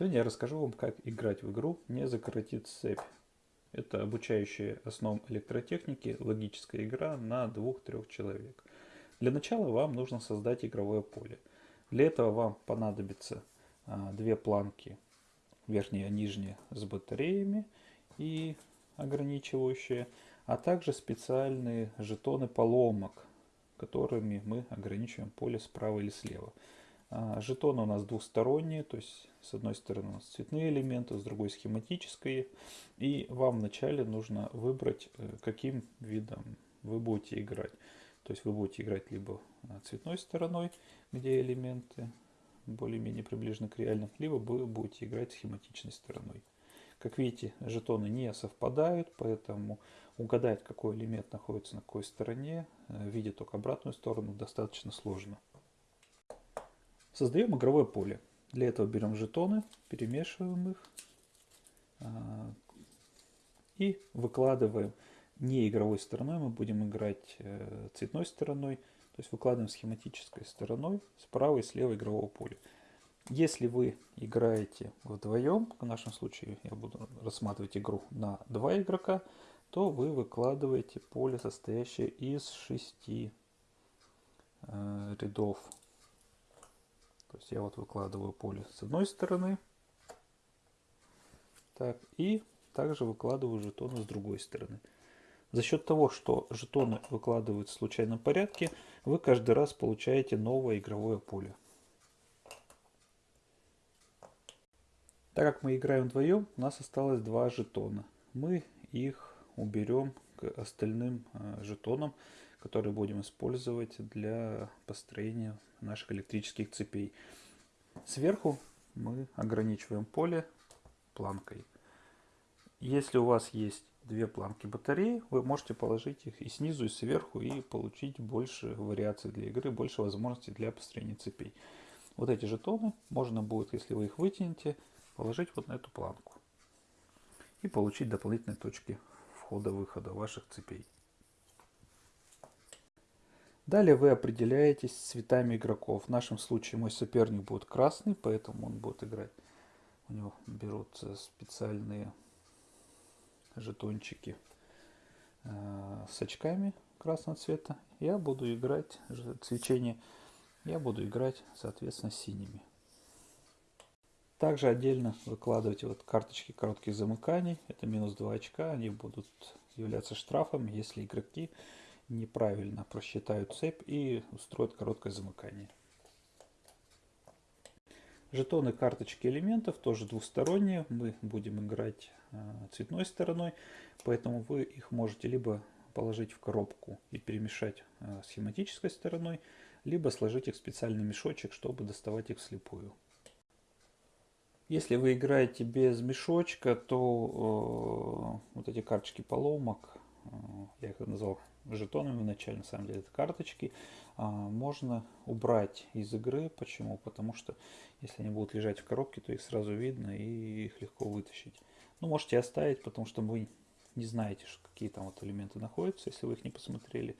Сегодня я расскажу вам, как играть в игру «Не закоротит цепь». Это обучающая основам электротехники логическая игра на двух-трех человек. Для начала вам нужно создать игровое поле. Для этого вам понадобится а, две планки, верхняя и нижняя, с батареями и ограничивающие, а также специальные жетоны поломок, которыми мы ограничиваем поле справа или слева. А, жетоны у нас двухсторонние, то есть с одной стороны у нас цветные элементы, с другой схематические. И вам вначале нужно выбрать, э, каким видом вы будете играть. То есть вы будете играть либо а, цветной стороной, где элементы более-менее приближены к реальным, либо вы будете играть схематичной стороной. Как видите, жетоны не совпадают, поэтому угадать, какой элемент находится на какой стороне, э, видя только обратную сторону, достаточно сложно. Создаем игровое поле. Для этого берем жетоны, перемешиваем их а, и выкладываем не игровой стороной, мы будем играть э, цветной стороной, то есть выкладываем схематической стороной справа и слева игрового поля. Если вы играете вдвоем, в нашем случае я буду рассматривать игру на два игрока, то вы выкладываете поле, состоящее из шести э, рядов то есть я вот выкладываю поле с одной стороны. Так, и также выкладываю жетоны с другой стороны. За счет того, что жетоны выкладываются в случайном порядке, вы каждый раз получаете новое игровое поле. Так как мы играем вдвоем, у нас осталось два жетона. Мы их уберем к остальным э, жетонам, которые будем использовать для построения наших электрических цепей. Сверху мы ограничиваем поле планкой. Если у вас есть две планки батареи, вы можете положить их и снизу, и сверху, и получить больше вариаций для игры, больше возможностей для построения цепей. Вот эти жетоны можно будет, если вы их вытянете, положить вот на эту планку. И получить дополнительные точки входа-выхода ваших цепей. Далее вы определяетесь цветами игроков. В нашем случае мой соперник будет красный, поэтому он будет играть. У него берутся специальные жетончики э, с очками красного цвета. Я буду играть свечение. Я буду играть, соответственно, синими. Также отдельно выкладывайте вот карточки коротких замыканий. Это минус 2 очка. Они будут являться штрафом, если игроки неправильно просчитают цепь и устроят короткое замыкание. Жетоны карточки элементов тоже двусторонние. Мы будем играть э, цветной стороной, поэтому вы их можете либо положить в коробку и перемешать э, схематической стороной, либо сложить их в специальный мешочек, чтобы доставать их вслепую. Если вы играете без мешочка, то э, вот эти карточки поломок, я их назвал жетонами вначале, на самом деле это карточки, а, можно убрать из игры. Почему? Потому что если они будут лежать в коробке, то их сразу видно и их легко вытащить. Ну, можете оставить, потому что вы не знаете, какие там вот элементы находятся, если вы их не посмотрели.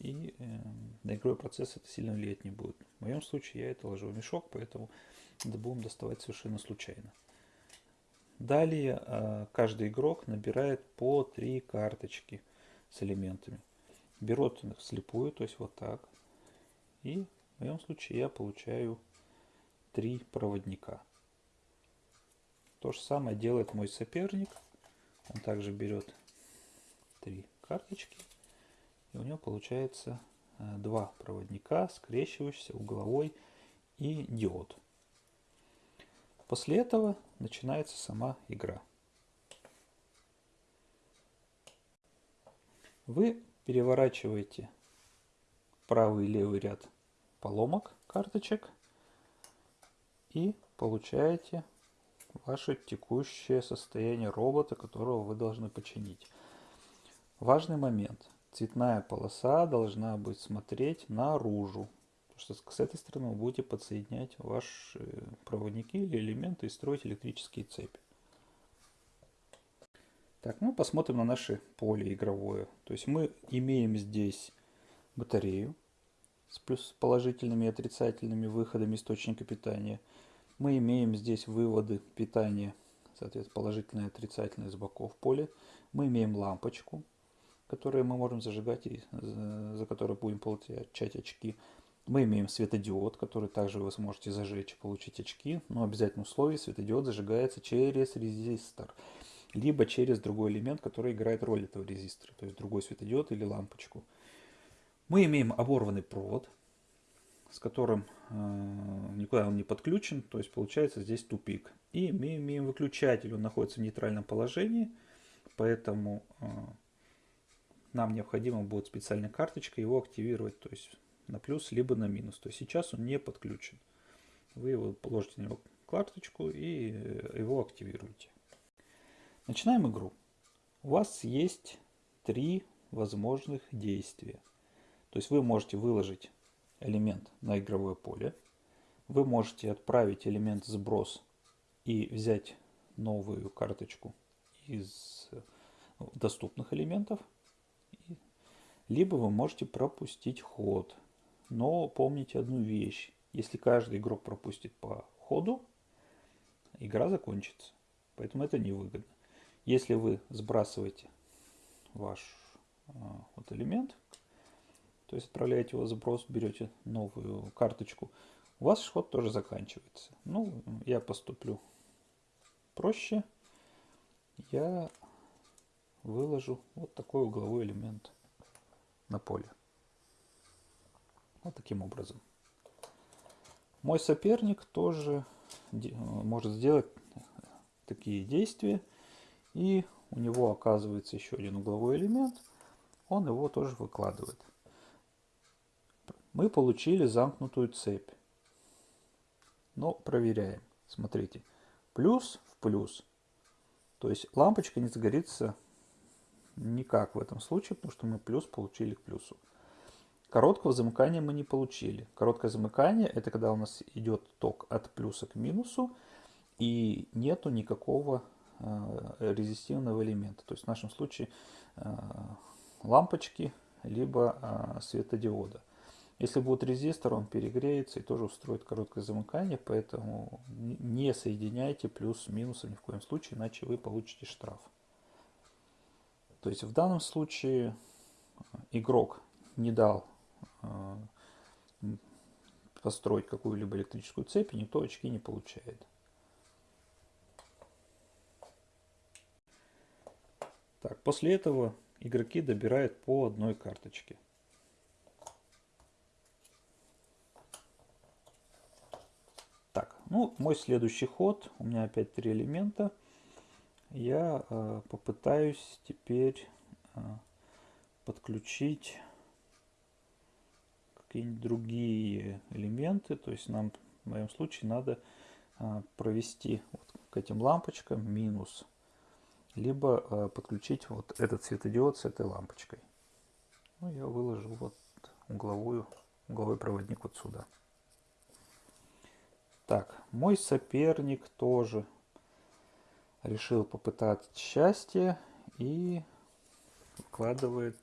И э, на игровой процесс это сильно влиять не будет. В моем случае я это ложу в мешок, поэтому это будем доставать совершенно случайно. Далее э, каждый игрок набирает по три карточки с элементами берут их вслепую, то есть вот так. И в моем случае я получаю три проводника. То же самое делает мой соперник. Он также берет три карточки. И у него получается э, два проводника, скрещивающийся, угловой и диод. После этого начинается сама игра. Вы переворачиваете правый и левый ряд поломок карточек и получаете ваше текущее состояние робота, которого вы должны починить. Важный момент. Цветная полоса должна быть смотреть наружу. Потому что с этой стороны вы будете подсоединять ваши проводники или элементы и строить электрические цепи. Так, ну посмотрим на наше поле игровое. То есть мы имеем здесь батарею с плюс положительными и отрицательными выходами источника питания. Мы имеем здесь выводы питания, соответственно, положительное и отрицательное с боков поля. Мы имеем лампочку, которую мы можем зажигать и за которой будем получать очки. Мы имеем светодиод, который также вы сможете зажечь и получить очки, но обязательно условие светодиод зажигается через резистор, либо через другой элемент, который играет роль этого резистора, то есть другой светодиод или лампочку. Мы имеем оборванный провод, с которым э, никуда он не подключен, то есть получается здесь тупик. И мы имеем выключатель, он находится в нейтральном положении, поэтому э, нам необходимо будет специальная карточка его активировать, то есть на плюс либо на минус. То есть сейчас он не подключен. Вы его положите на него карточку и э, его активируете. Начинаем игру. У вас есть три возможных действия. То есть вы можете выложить элемент на игровое поле. Вы можете отправить элемент сброс и взять новую карточку из доступных элементов. Либо вы можете пропустить ход. Но помните одну вещь. Если каждый игрок пропустит по ходу, игра закончится. Поэтому это невыгодно. Если вы сбрасываете ваш а, вот элемент, то есть отправляете его в сброс, берете новую карточку, у вас ход тоже заканчивается. Ну, я поступлю проще. Я выложу вот такой угловой элемент на поле. Вот таким образом. Мой соперник тоже может сделать такие действия. И у него оказывается еще один угловой элемент. Он его тоже выкладывает мы получили замкнутую цепь. Но проверяем. Смотрите, плюс в плюс. То есть лампочка не загорится никак в этом случае, потому что мы плюс получили к плюсу. Короткого замыкания мы не получили. Короткое замыкание это когда у нас идет ток от плюса к минусу и нету никакого э, резистивного элемента. То есть в нашем случае э, лампочки либо э, светодиода. Если будет резистор, он перегреется и тоже устроит короткое замыкание, поэтому не соединяйте плюс с минусом ни в коем случае, иначе вы получите штраф. То есть в данном случае э, игрок не дал построить какую-либо электрическую цепь, и никто очки не получает. Так, после этого игроки добирают по одной карточке. Ну, мой следующий ход, у меня опять три элемента. Я э, попытаюсь теперь э, подключить какие-нибудь другие элементы. То есть нам в моем случае надо э, провести вот к этим лампочкам минус. Либо э, подключить вот этот светодиод с этой лампочкой. Ну, я выложу вот угловую, угловой проводник вот сюда. Так, мой соперник тоже решил попытать счастье и вкладывает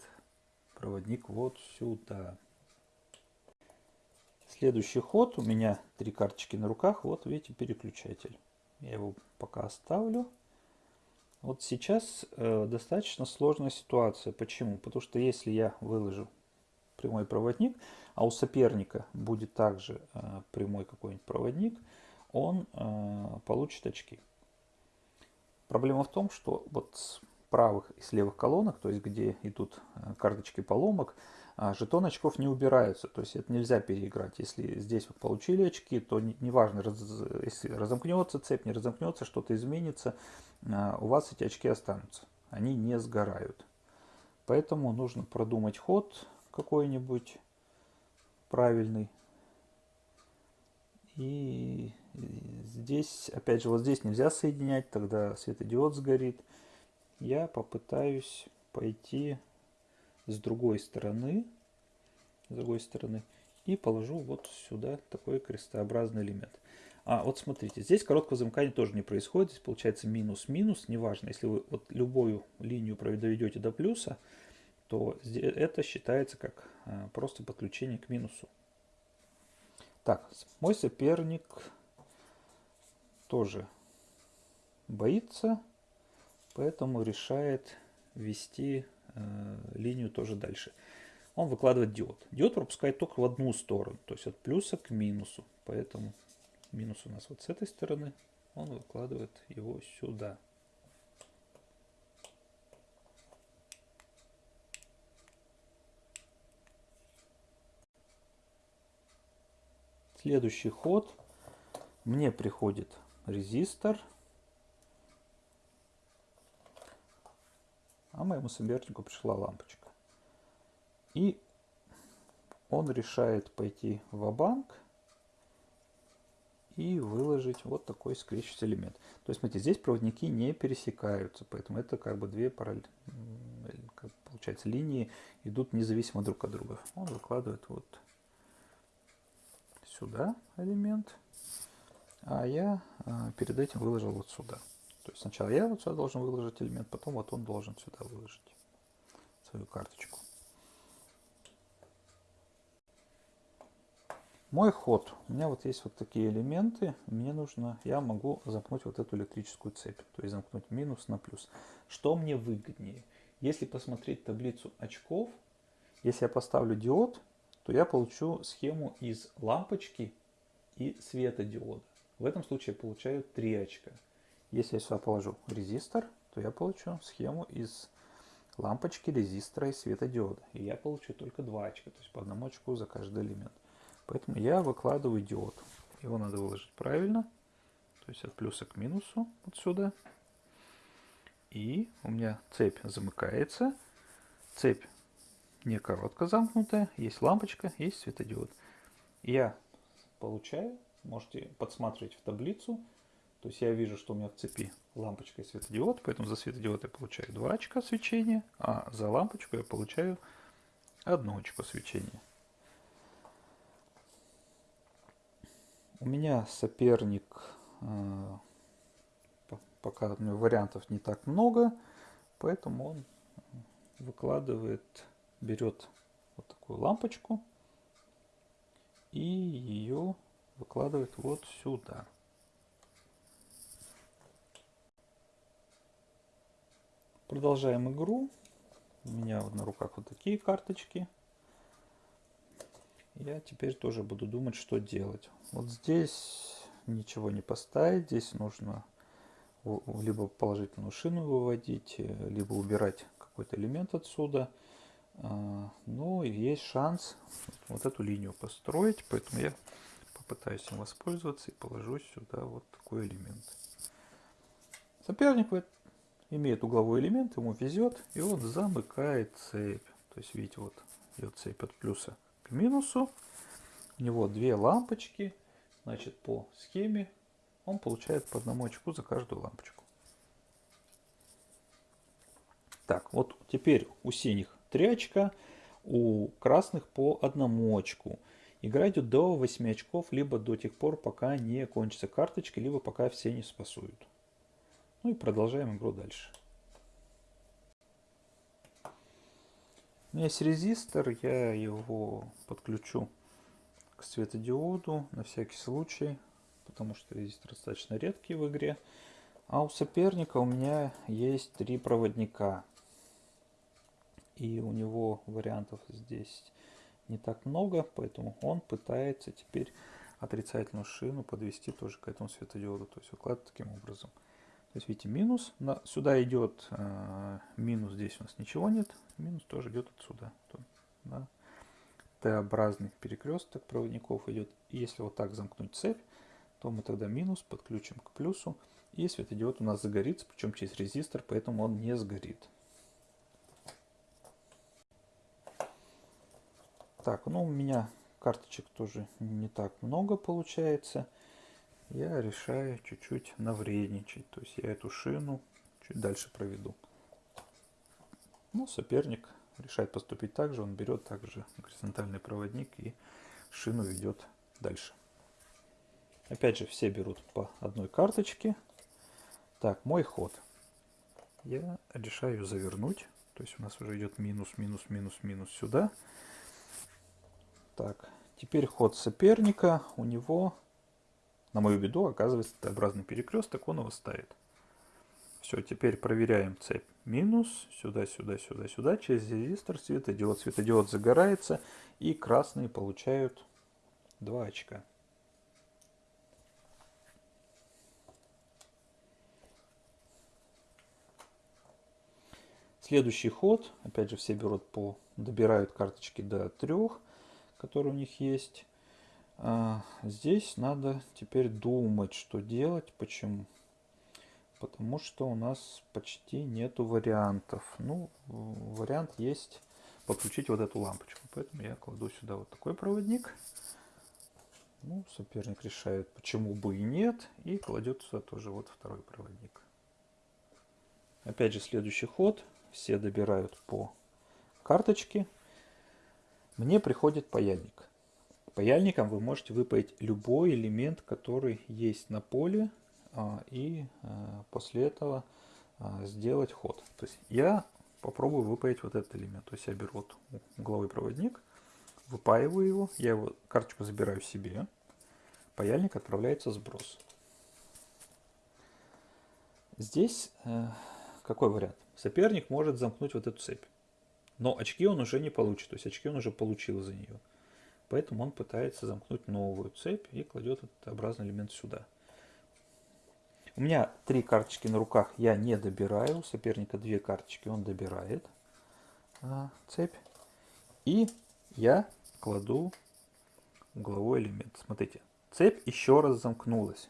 проводник вот сюда. Следующий ход. У меня три карточки на руках. Вот видите переключатель. Я его пока оставлю. Вот сейчас э, достаточно сложная ситуация. Почему? Потому что если я выложу прямой проводник, а у соперника будет также э, прямой какой-нибудь проводник, он э, получит очки. Проблема в том, что вот с правых и с левых колонок, то есть где идут э, карточки поломок, жетон очков не убираются, то есть это нельзя переиграть. Если здесь вы получили очки, то неважно, не раз, если разомкнется цепь, не разомкнется, что-то изменится, у вас эти очки останутся, они не сгорают. Поэтому нужно продумать ход какой-нибудь, правильный. И здесь, опять же, вот здесь нельзя соединять, тогда светодиод сгорит. Я попытаюсь пойти с другой стороны, с другой стороны, и положу вот сюда такой крестообразный элемент. А вот смотрите, здесь короткого замыкания тоже не происходит, здесь получается минус-минус, неважно, если вы вот любую линию доведете до плюса, то это считается как а, просто подключение к минусу. Так, мой соперник тоже боится, поэтому решает ввести э, линию тоже дальше. Он выкладывает диод. Диод пропускает только в одну сторону, то есть от плюса к минусу. Поэтому минус у нас вот с этой стороны, он выкладывает его сюда. Следующий ход. Мне приходит резистор. А моему сопернику пришла лампочка. И он решает пойти в банк и выложить вот такой скрещивающий элемент. То есть, смотрите, здесь проводники не пересекаются, поэтому это как бы две параллель, получается, линии идут независимо друг от друга. Он выкладывает вот сюда элемент, а я а, перед этим выложил вот сюда. То есть сначала я вот сюда должен выложить элемент, потом вот он должен сюда выложить свою карточку. Мой ход. У меня вот есть вот такие элементы. Мне нужно, я могу замкнуть вот эту электрическую цепь. То есть замкнуть минус на плюс. Что мне выгоднее? Если посмотреть таблицу очков, если я поставлю диод, то я получу схему из лампочки и светодиода. В этом случае я получаю 3 очка. Если я сюда положу резистор, то я получу схему из лампочки, резистора и светодиода. И я получу только 2 очка, то есть по одному очку за каждый элемент. Поэтому я выкладываю диод. Его надо выложить правильно, то есть от плюса к минусу отсюда. И у меня цепь замыкается. Цепь не коротко замкнутая, есть лампочка, есть светодиод. Я получаю, можете подсматривать в таблицу, то есть я вижу, что у меня в цепи лампочка и светодиод, поэтому за светодиод я получаю 2 очка свечения, а за лампочку я получаю 1 очко свечения. У меня соперник, э, пока у него вариантов не так много, поэтому он выкладывает берет вот такую лампочку и ее выкладывает вот сюда. Продолжаем игру. У меня на руках вот такие карточки. Я теперь тоже буду думать, что делать. Вот здесь ничего не поставить. Здесь нужно либо положительную шину выводить, либо убирать какой-то элемент отсюда. А, ну, и есть шанс вот эту линию построить, поэтому я попытаюсь им воспользоваться и положу сюда вот такой элемент. Соперник имеет угловой элемент, ему везет, и он замыкает цепь. То есть, видите, вот идет цепь от плюса к минусу. У него две лампочки, значит, по схеме он получает по одному очку за каждую лампочку. Так, вот теперь у синих 3 очка, у красных по одному очку. Игра идет до 8 очков, либо до тех пор, пока не кончится карточки, либо пока все не спасуют. Ну и продолжаем игру дальше. У меня есть резистор, я его подключу к светодиоду на всякий случай, потому что резистор достаточно редкий в игре. А у соперника у меня есть три проводника и у него вариантов здесь не так много, поэтому он пытается теперь отрицательную шину подвести тоже к этому светодиоду, то есть выкладывать таким образом. То есть видите минус, сюда идет э, минус, здесь у нас ничего нет, минус тоже идет отсюда. Да. Т-образный перекресток проводников идет. Если вот так замкнуть цепь, то мы тогда минус подключим к плюсу, и светодиод у нас загорится, причем через резистор, поэтому он не сгорит. Так, ну у меня карточек тоже не так много получается. Я решаю чуть-чуть навредничать. То есть я эту шину чуть дальше проведу. Ну, соперник решает поступить так же. Он берет также горизонтальный проводник и шину ведет дальше. Опять же, все берут по одной карточке. Так, мой ход. Я решаю завернуть. То есть у нас уже идет минус, минус, минус, минус сюда. Так, теперь ход соперника. У него на мою беду оказывается Т-образный перекресток, он его ставит. Все, теперь проверяем цепь минус, сюда, сюда, сюда, сюда, через резистор светодиод. Светодиод загорается, и красные получают 2 очка. Следующий ход, опять же, все берут по, добирают карточки до трех, которые у них есть. А, здесь надо теперь думать, что делать, почему. Потому что у нас почти нету вариантов. Ну, вариант есть подключить вот эту лампочку. Поэтому я кладу сюда вот такой проводник. Ну, соперник решает, почему бы и нет. И кладет сюда тоже вот второй проводник. Опять же, следующий ход все добирают по карточке. Мне приходит паяльник. Паяльником вы можете выпаять любой элемент, который есть на поле, а, и а, после этого а, сделать ход. То есть я попробую выпаять вот этот элемент. То есть я беру вот угловой проводник, выпаиваю его, я его карточку забираю себе, паяльник отправляется сброс. Здесь э, какой вариант? Соперник может замкнуть вот эту цепь. Но очки он уже не получит, то есть очки он уже получил за нее. Поэтому он пытается замкнуть новую цепь и кладет этот образный элемент сюда. У меня три карточки на руках я не добираю. У соперника две карточки он добирает а, цепь. И я кладу угловой элемент. Смотрите, цепь еще раз замкнулась.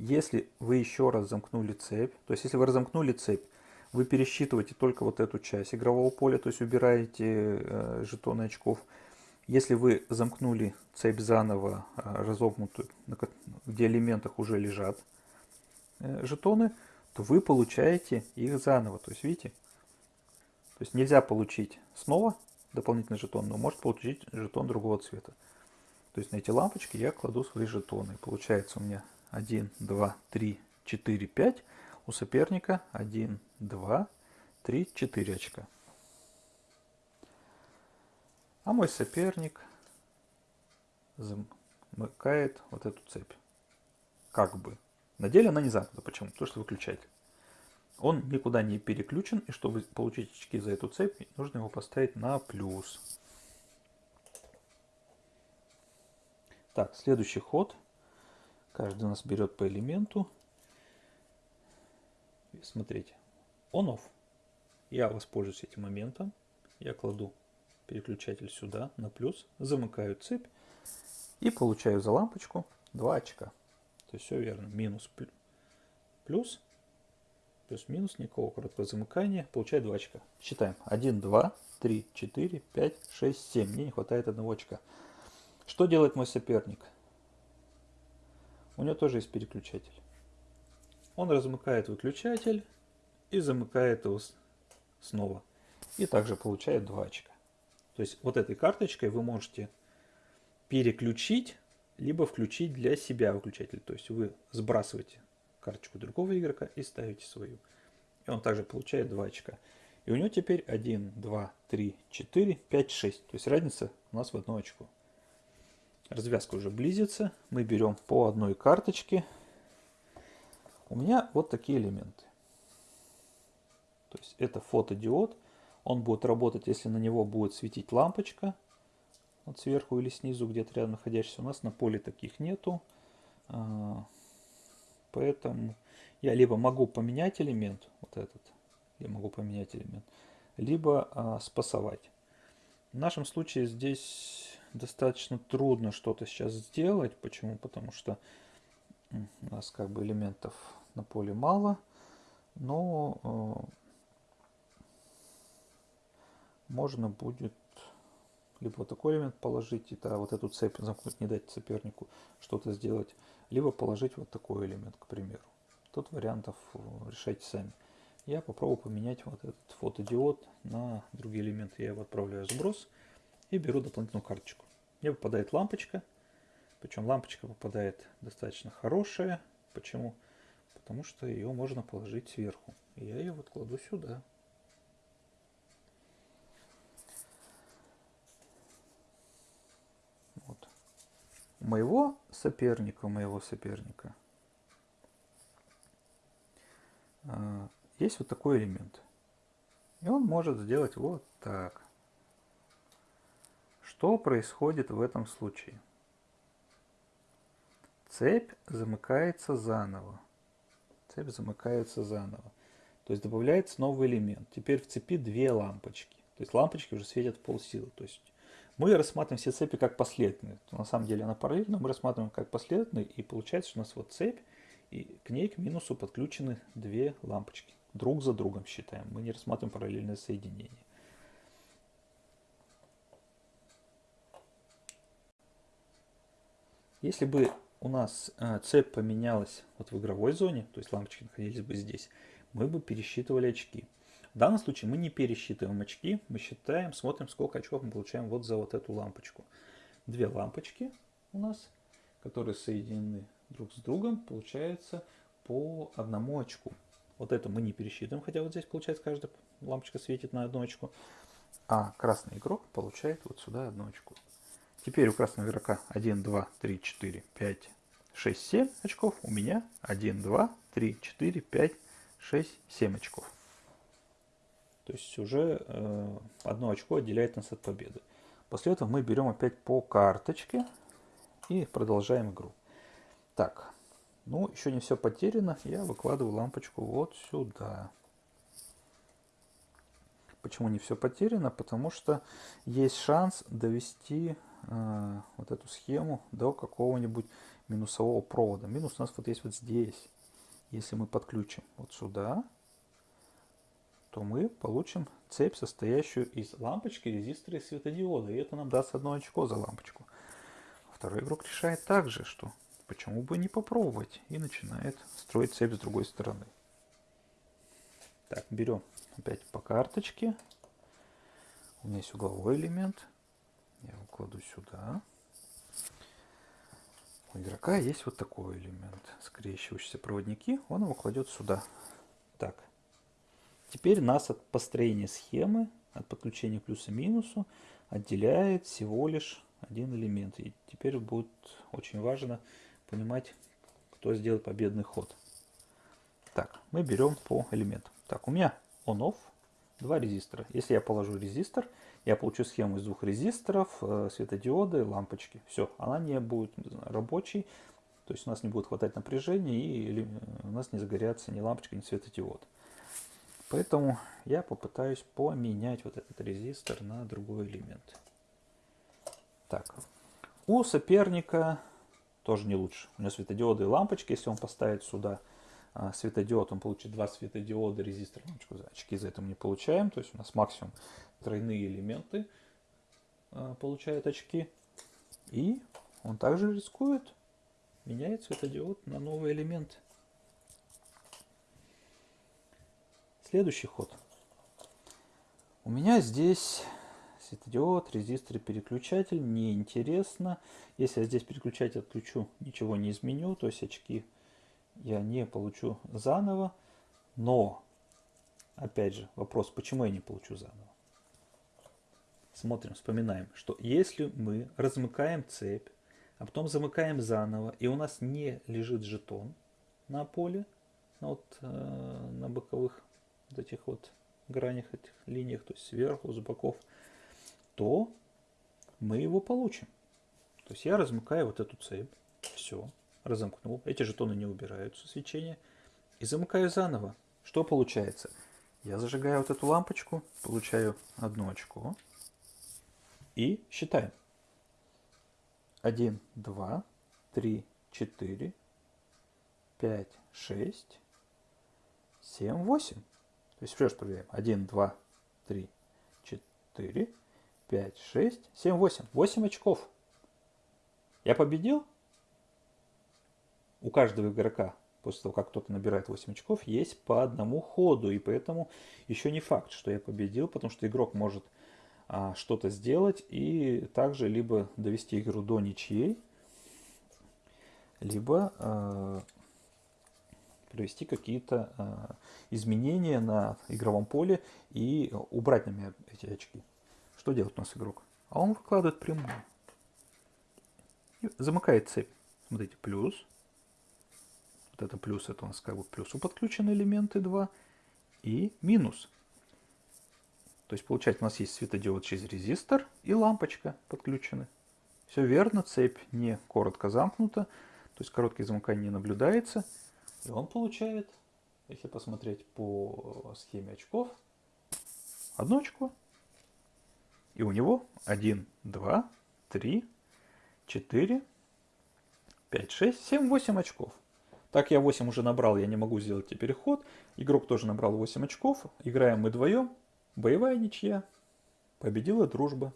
Если вы еще раз замкнули цепь, то есть если вы разомкнули цепь, вы пересчитываете только вот эту часть игрового поля, то есть убираете э, жетоны очков. Если вы замкнули цепь заново, э, разомкнутую, где элементах уже лежат э, жетоны, то вы получаете их заново. То есть видите, то есть нельзя получить снова дополнительный жетон, но может получить жетон другого цвета. То есть на эти лампочки я кладу свои жетоны. Получается у меня 1, 2, 3, 4, 5. У соперника 1, 2, 3, 4 очка. А мой соперник замыкает вот эту цепь. Как бы. На деле она не замкнута. Почему? Потому что выключатель. Он никуда не переключен, и чтобы получить очки за эту цепь, нужно его поставить на плюс. Так, следующий ход – Каждый у нас берет по элементу. Смотрите, on-off. Я воспользуюсь этим моментом. Я кладу переключатель сюда на плюс, замыкаю цепь и получаю за лампочку 2 очка. То есть все верно. Минус плюс, плюс-минус, никакого короткого замыкания. Получаю 2 очка. Считаем. 1, 2, 3, 4, 5, 6, 7. Мне не хватает одного очка. Что делает мой соперник? у него тоже есть переключатель. Он размыкает выключатель и замыкает его снова. И также получает 2 очка. То есть вот этой карточкой вы можете переключить, либо включить для себя выключатель. То есть вы сбрасываете карточку другого игрока и ставите свою. И он также получает 2 очка. И у него теперь 1, 2, 3, 4, 5, 6. То есть разница у нас в одно очко. Развязка уже близится. Мы берем по одной карточке. У меня вот такие элементы. То есть это фотодиод. Он будет работать, если на него будет светить лампочка. Вот сверху или снизу, где-то рядом находящийся. У нас на поле таких нету. А, поэтому я либо могу поменять элемент, вот этот, я могу поменять элемент, либо а, спасовать. В нашем случае здесь достаточно трудно что-то сейчас сделать. Почему? Потому что у нас как бы элементов на поле мало. Но э, можно будет либо вот такой элемент положить, и да, вот эту цепь замкнуть, не дать сопернику что-то сделать, либо положить вот такой элемент, к примеру. Тут вариантов э, решайте сами. Я попробую поменять вот этот фотодиод на другие элементы. Я его отправляю в сброс и беру дополнительную карточку. Мне попадает лампочка. Причем лампочка попадает достаточно хорошая. Почему? Потому что ее можно положить сверху. Я ее вот кладу сюда. Вот. У моего соперника, моего соперника а, есть вот такой элемент. И он может сделать вот так. Что происходит в этом случае? Цепь замыкается заново. Цепь замыкается заново. То есть добавляется новый элемент. Теперь в цепи две лампочки. То есть лампочки уже светят в полсилы. То есть мы рассматриваем все цепи как последовательные. На самом деле она параллельна, мы рассматриваем как последовательные. И получается, что у нас вот цепь, и к ней, к минусу, подключены две лампочки. Друг за другом считаем. Мы не рассматриваем параллельное соединение. Если бы у нас э, цепь поменялась вот в игровой зоне, то есть лампочки находились бы здесь, мы бы пересчитывали очки. В данном случае мы не пересчитываем очки, мы считаем, смотрим, сколько очков мы получаем вот за вот эту лампочку. Две лампочки у нас, которые соединены друг с другом, получается по одному очку. Вот это мы не пересчитываем, хотя вот здесь получается каждая лампочка светит на одну очку. А красный игрок получает вот сюда одну очку. Теперь у красного игрока 1, 2, 3, 4, 5, 6, 7 очков. У меня 1, 2, 3, 4, 5, 6, 7 очков. То есть уже э, одно очко отделяет нас от победы. После этого мы берем опять по карточке и продолжаем игру. Так, ну еще не все потеряно. Я выкладываю лампочку вот сюда. Почему не все потеряно? Потому что есть шанс довести э, вот эту схему до какого-нибудь минусового провода. Минус у нас вот есть вот здесь. Если мы подключим вот сюда, то мы получим цепь, состоящую из лампочки, резистора и светодиода. И это нам даст одно очко за лампочку. Второй игрок решает также, что почему бы не попробовать. И начинает строить цепь с другой стороны. Так, берем опять по карточке. У меня есть угловой элемент. Я его сюда. У игрока есть вот такой элемент. Скрещивающиеся проводники. Он его кладет сюда. Так, Теперь нас от построения схемы, от подключения плюса минусу отделяет всего лишь один элемент. И теперь будет очень важно понимать, кто сделает победный ход. Так, мы берем по элементам. Так, у меня on-off, два резистора. Если я положу резистор, я получу схему из двух резисторов, э, светодиоды, лампочки. Все, она не будет рабочей, то есть у нас не будет хватать напряжения и у нас не загорятся ни лампочка, ни светодиод. Поэтому я попытаюсь поменять вот этот резистор на другой элемент. Так, у соперника тоже не лучше. У него светодиоды и лампочки. Если он поставит сюда светодиод, он получит два светодиода, резистор. Очки за это мы не получаем. То есть у нас максимум тройные элементы а, получают очки. И он также рискует, меняет светодиод на новый элемент. Следующий ход. У меня здесь светодиод, резистор и переключатель. Неинтересно. Если я здесь переключатель отключу, ничего не изменю. То есть очки я не получу заново. Но, опять же, вопрос, почему я не получу заново? Смотрим, вспоминаем, что если мы размыкаем цепь, а потом замыкаем заново, и у нас не лежит жетон на поле, вот, э, на боковых вот этих вот гранях, этих линиях, то есть сверху, с боков, то мы его получим. То есть я размыкаю вот эту цепь, все, разомкнул, эти жетоны не убираются свечения, и замыкаю заново. Что получается? Я зажигаю вот эту лампочку, получаю одно очко и считаем. 1, 2, 3, 4, 5, 6, 7, 8. То есть еще раз проверяем. 1, 2, 3, 4, 5, 6, 7, 8. 8 очков. Я победил? У каждого игрока, после того, как кто-то набирает 8 очков, есть по одному ходу. И поэтому еще не факт, что я победил, потому что игрок может а, что-то сделать и также либо довести игру до ничьей, либо а, провести какие-то э, изменения на игровом поле и убрать на меня эти очки. Что делает у нас игрок? А он выкладывает прямую. И замыкает цепь. Смотрите, плюс. Вот это плюс, это у нас как бы плюсу подключены элементы 2. И минус. То есть получается у нас есть светодиод через резистор и лампочка подключены. Все верно, цепь не коротко замкнута, то есть коротких замыканий не наблюдается. И он получает, если посмотреть по схеме очков, одно очко. И у него 1, 2, 3, 4, 5, 6, 7, 8 очков. Так я 8 уже набрал, я не могу сделать теперь ход. Игрок тоже набрал 8 очков. Играем мы вдвоем. Боевая ничья. Победила дружба.